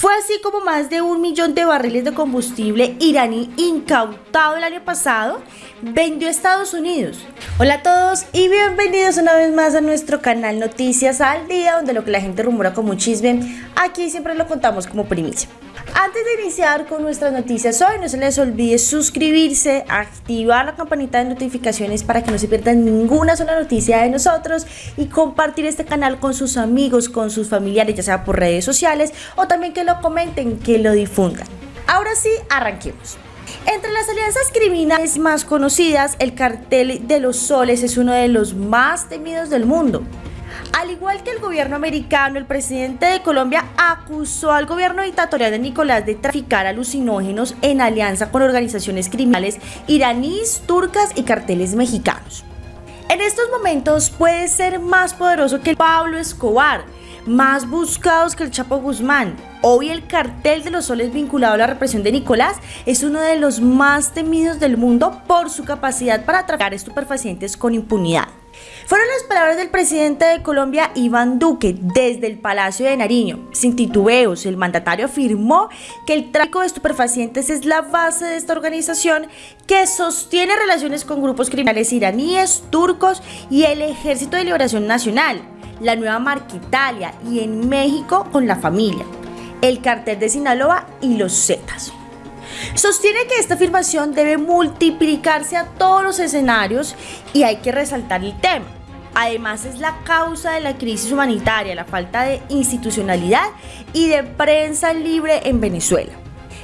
Fue así como más de un millón de barriles de combustible iraní incautado el año pasado vendió a Estados Unidos. Hola a todos y bienvenidos una vez más a nuestro canal Noticias al Día, donde lo que la gente rumora como chisme, aquí siempre lo contamos como primicia. Antes de iniciar con nuestras noticias hoy, no se les olvide suscribirse, activar la campanita de notificaciones para que no se pierdan ninguna sola noticia de nosotros y compartir este canal con sus amigos, con sus familiares, ya sea por redes sociales o también que lo comenten, que lo difundan. Ahora sí, arranquemos. Entre las alianzas criminales más conocidas, el cartel de los soles es uno de los más temidos del mundo. Al igual que el gobierno americano, el presidente de Colombia acusó al gobierno dictatorial de Nicolás de traficar alucinógenos en alianza con organizaciones criminales iraníes, turcas y carteles mexicanos. En estos momentos puede ser más poderoso que Pablo Escobar, más buscados que el Chapo Guzmán. Hoy el cartel de los soles vinculado a la represión de Nicolás es uno de los más temidos del mundo por su capacidad para traficar estupefacientes con impunidad. Fueron las palabras del presidente de Colombia, Iván Duque, desde el Palacio de Nariño. Sin titubeos, el mandatario afirmó que el tráfico de estupefacientes es la base de esta organización que sostiene relaciones con grupos criminales iraníes, turcos y el Ejército de Liberación Nacional, la Nueva Marquitalia y en México con la familia, el cartel de Sinaloa y los Zetas. Sostiene que esta afirmación debe multiplicarse a todos los escenarios y hay que resaltar el tema. Además es la causa de la crisis humanitaria, la falta de institucionalidad y de prensa libre en Venezuela.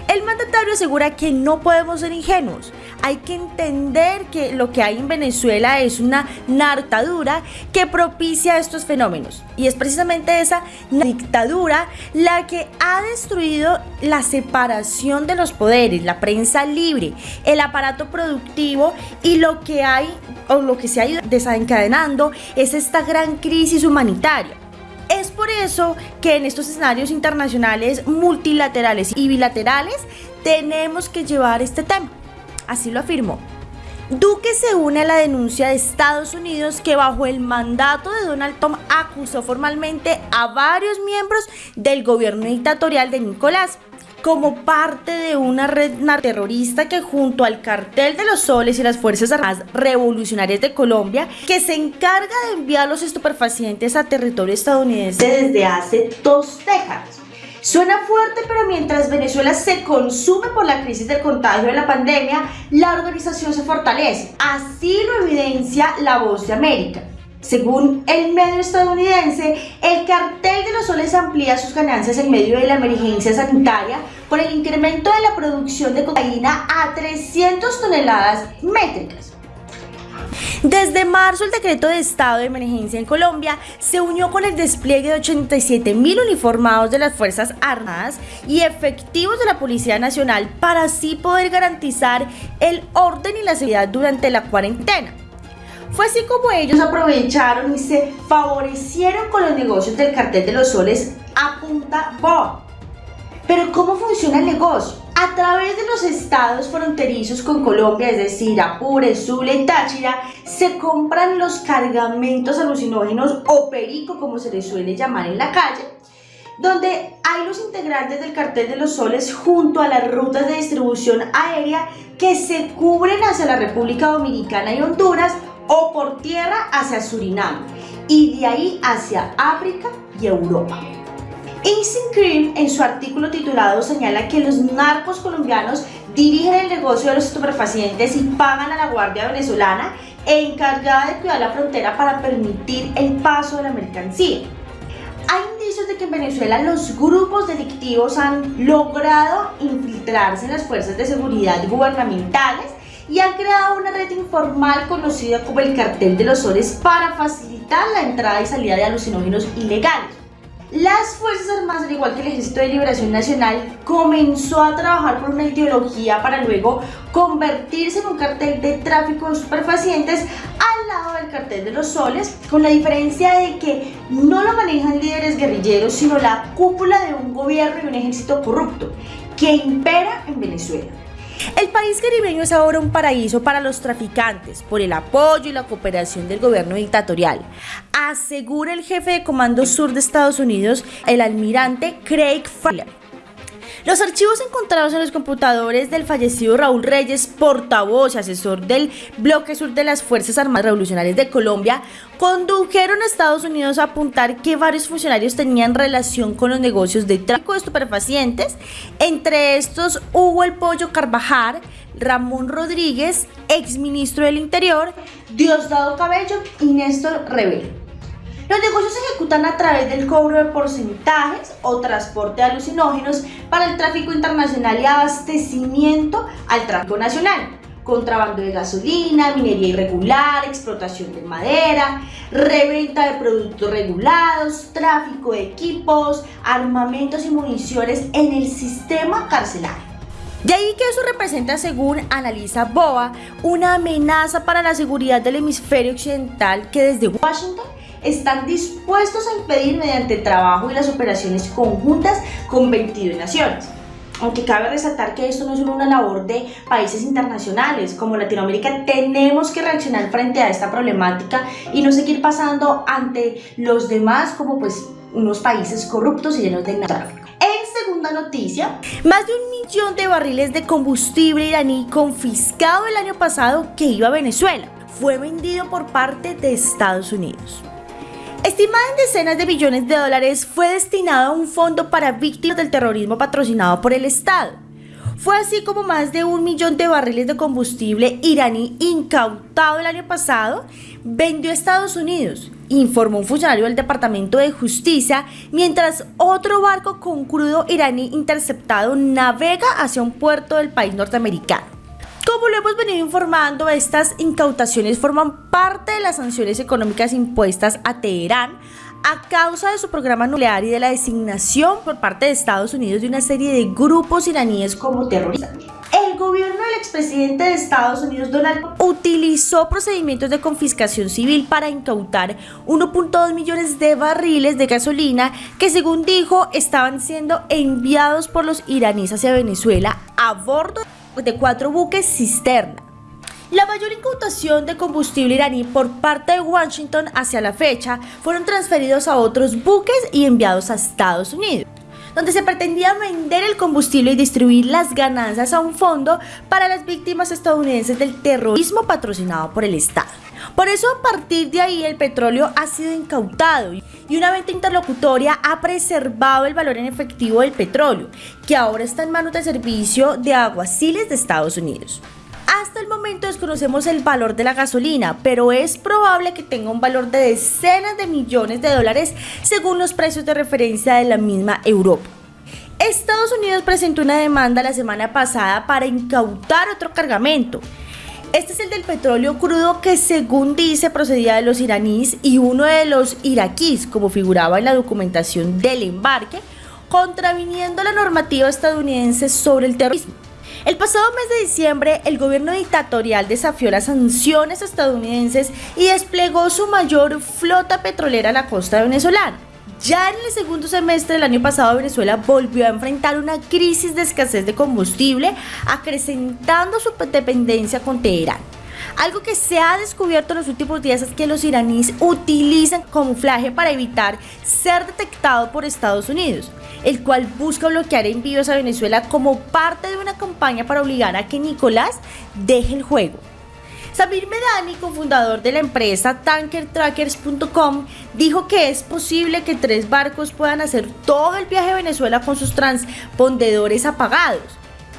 El mandatario asegura que no podemos ser ingenuos. Hay que entender que lo que hay en Venezuela es una nartadura que propicia estos fenómenos. Y es precisamente esa dictadura la que ha destruido la separación de los poderes, la prensa libre, el aparato productivo y lo que hay o lo que se ha ido desencadenando es esta gran crisis humanitaria. Es por eso que en estos escenarios internacionales multilaterales y bilaterales tenemos que llevar este tema. Así lo afirmó. Duque se une a la denuncia de Estados Unidos que bajo el mandato de Donald Trump acusó formalmente a varios miembros del gobierno dictatorial de Nicolás como parte de una red terrorista que junto al cartel de los soles y las Fuerzas Armadas Revolucionarias de Colombia, que se encarga de enviar los estupefacientes a territorio estadounidense desde hace dos décadas. Suena fuerte, pero mientras Venezuela se consume por la crisis del contagio de la pandemia, la organización se fortalece. Así lo evidencia La Voz de América. Según el medio estadounidense, el cartel de los soles amplía sus ganancias en medio de la emergencia sanitaria por el incremento de la producción de cocaína a 300 toneladas métricas. Desde marzo, el decreto de estado de emergencia en Colombia se unió con el despliegue de 87 mil uniformados de las Fuerzas Armadas y efectivos de la Policía Nacional para así poder garantizar el orden y la seguridad durante la cuarentena. Fue así como ellos aprovecharon y se favorecieron con los negocios del cartel de los soles a punta Bob. Pero ¿cómo funciona el negocio? A través de los estados fronterizos con Colombia, es decir, Apure, Zulia y Táchira, se compran los cargamentos alucinógenos o perico, como se les suele llamar en la calle, donde hay los integrantes del cartel de los soles junto a las rutas de distribución aérea que se cubren hacia la República Dominicana y Honduras o por tierra hacia Surinam y de ahí hacia África y Europa. Instant Cream en su artículo titulado señala que los narcos colombianos dirigen el negocio de los estupefacientes y pagan a la Guardia Venezolana encargada de cuidar la frontera para permitir el paso de la mercancía. Hay indicios de que en Venezuela los grupos delictivos han logrado infiltrarse en las fuerzas de seguridad gubernamentales y han creado una red informal conocida como el cartel de los soles para facilitar la entrada y salida de alucinógenos ilegales. Las Fuerzas Armadas, al igual que el Ejército de Liberación Nacional, comenzó a trabajar por una ideología para luego convertirse en un cartel de tráfico de superfacientes al lado del cartel de los soles, con la diferencia de que no lo manejan líderes guerrilleros, sino la cúpula de un gobierno y un ejército corrupto que impera en Venezuela. El país caribeño es ahora un paraíso para los traficantes por el apoyo y la cooperación del gobierno dictatorial, asegura el jefe de Comando Sur de Estados Unidos, el almirante Craig Fowler. Los archivos encontrados en los computadores del fallecido Raúl Reyes, portavoz y asesor del Bloque Sur de las Fuerzas Armadas Revolucionarias de Colombia, condujeron a Estados Unidos a apuntar que varios funcionarios tenían relación con los negocios de tráfico de estupefacientes. Entre estos hubo el Pollo Carvajal, Ramón Rodríguez, exministro del Interior, Diosdado Cabello y Néstor Rebelo. Los negocios se ejecutan a través del cobro de porcentajes o transporte de alucinógenos para el tráfico internacional y abastecimiento al tráfico nacional. Contrabando de gasolina, minería irregular, explotación de madera, reventa de productos regulados, tráfico de equipos, armamentos y municiones en el sistema carcelario. De ahí que eso representa, según analiza BOA, una amenaza para la seguridad del hemisferio occidental que desde Washington están dispuestos a impedir mediante trabajo y las operaciones conjuntas con 22 naciones. Aunque cabe resaltar que esto no es una labor de países internacionales, como Latinoamérica tenemos que reaccionar frente a esta problemática y no seguir pasando ante los demás como pues unos países corruptos y llenos de tráfico. En segunda noticia, más de un millón de barriles de combustible iraní confiscado el año pasado que iba a Venezuela fue vendido por parte de Estados Unidos. Estimada en decenas de billones de dólares, fue destinado a un fondo para víctimas del terrorismo patrocinado por el Estado. Fue así como más de un millón de barriles de combustible iraní incautado el año pasado vendió a Estados Unidos, informó un funcionario del Departamento de Justicia, mientras otro barco con crudo iraní interceptado navega hacia un puerto del país norteamericano. Como lo hemos venido informando, estas incautaciones forman parte de las sanciones económicas impuestas a Teherán a causa de su programa nuclear y de la designación por parte de Estados Unidos de una serie de grupos iraníes como terroristas. El gobierno del expresidente de Estados Unidos, Donald Trump, utilizó procedimientos de confiscación civil para incautar 1.2 millones de barriles de gasolina que, según dijo, estaban siendo enviados por los iraníes hacia Venezuela a bordo de cuatro buques cisterna. La mayor incautación de combustible iraní por parte de Washington hacia la fecha fueron transferidos a otros buques y enviados a Estados Unidos, donde se pretendía vender el combustible y distribuir las ganancias a un fondo para las víctimas estadounidenses del terrorismo patrocinado por el Estado. Por eso a partir de ahí el petróleo ha sido incautado y una venta interlocutoria ha preservado el valor en efectivo del petróleo, que ahora está en manos de servicio de aguaciles de Estados Unidos. Hasta el momento desconocemos el valor de la gasolina, pero es probable que tenga un valor de decenas de millones de dólares según los precios de referencia de la misma Europa. Estados Unidos presentó una demanda la semana pasada para incautar otro cargamento, este es el del petróleo crudo que según dice procedía de los iraníes y uno de los iraquíes, como figuraba en la documentación del embarque, contraviniendo la normativa estadounidense sobre el terrorismo. El pasado mes de diciembre, el gobierno dictatorial desafió las sanciones estadounidenses y desplegó su mayor flota petrolera a la costa venezolana. Ya en el segundo semestre del año pasado Venezuela volvió a enfrentar una crisis de escasez de combustible, acrecentando su dependencia con Teherán. Algo que se ha descubierto en los últimos días es que los iraníes utilizan camuflaje para evitar ser detectado por Estados Unidos, el cual busca bloquear envíos a Venezuela como parte de una campaña para obligar a que Nicolás deje el juego. Samir Medani, cofundador de la empresa tankertrackers.com, dijo que es posible que tres barcos puedan hacer todo el viaje a Venezuela con sus transpondedores apagados.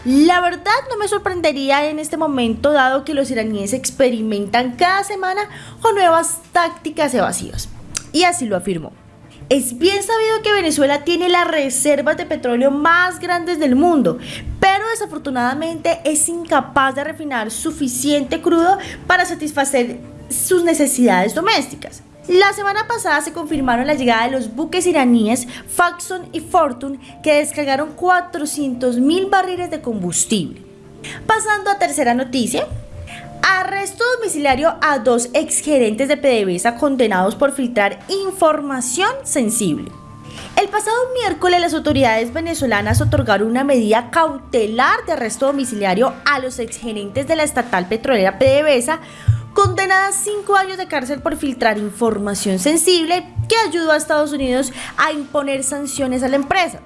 La verdad no me sorprendería en este momento dado que los iraníes experimentan cada semana con nuevas tácticas evasivas. Y así lo afirmó. Es bien sabido que Venezuela tiene las reservas de petróleo más grandes del mundo, desafortunadamente es incapaz de refinar suficiente crudo para satisfacer sus necesidades domésticas. La semana pasada se confirmaron la llegada de los buques iraníes Faxon y Fortune que descargaron 400 mil barriles de combustible. Pasando a tercera noticia, Arresto domiciliario a dos exgerentes de PDVSA condenados por filtrar información sensible. El pasado miércoles las autoridades venezolanas otorgaron una medida cautelar de arresto domiciliario a los exgerentes de la estatal petrolera PDVSA condenada a cinco años de cárcel por filtrar información sensible que ayudó a Estados Unidos a imponer sanciones a la empresa.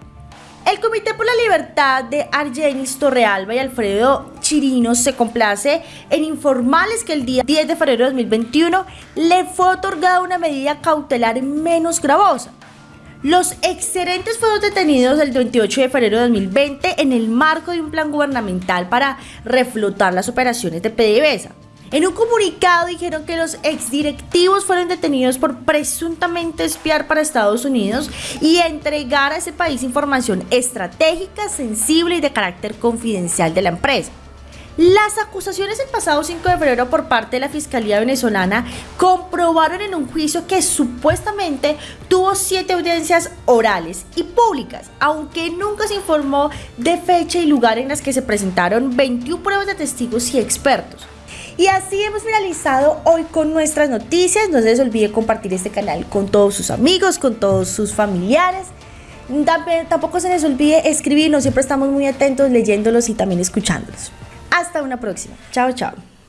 El Comité por la Libertad de Argenis Torrealba y Alfredo Chirinos se complace en informarles que el día 10 de febrero de 2021 le fue otorgada una medida cautelar menos gravosa. Los excedentes fueron detenidos el 28 de febrero de 2020 en el marco de un plan gubernamental para reflotar las operaciones de PDVSA. En un comunicado dijeron que los exdirectivos fueron detenidos por presuntamente espiar para Estados Unidos y entregar a ese país información estratégica, sensible y de carácter confidencial de la empresa. Las acusaciones el pasado 5 de febrero por parte de la Fiscalía venezolana comprobaron en un juicio que supuestamente tuvo siete audiencias orales y públicas, aunque nunca se informó de fecha y lugar en las que se presentaron 21 pruebas de testigos y expertos. Y así hemos finalizado hoy con nuestras noticias. No se les olvide compartir este canal con todos sus amigos, con todos sus familiares. Tampoco se les olvide escribirnos, siempre estamos muy atentos leyéndolos y también escuchándolos. Hasta una próxima. Chao, chao.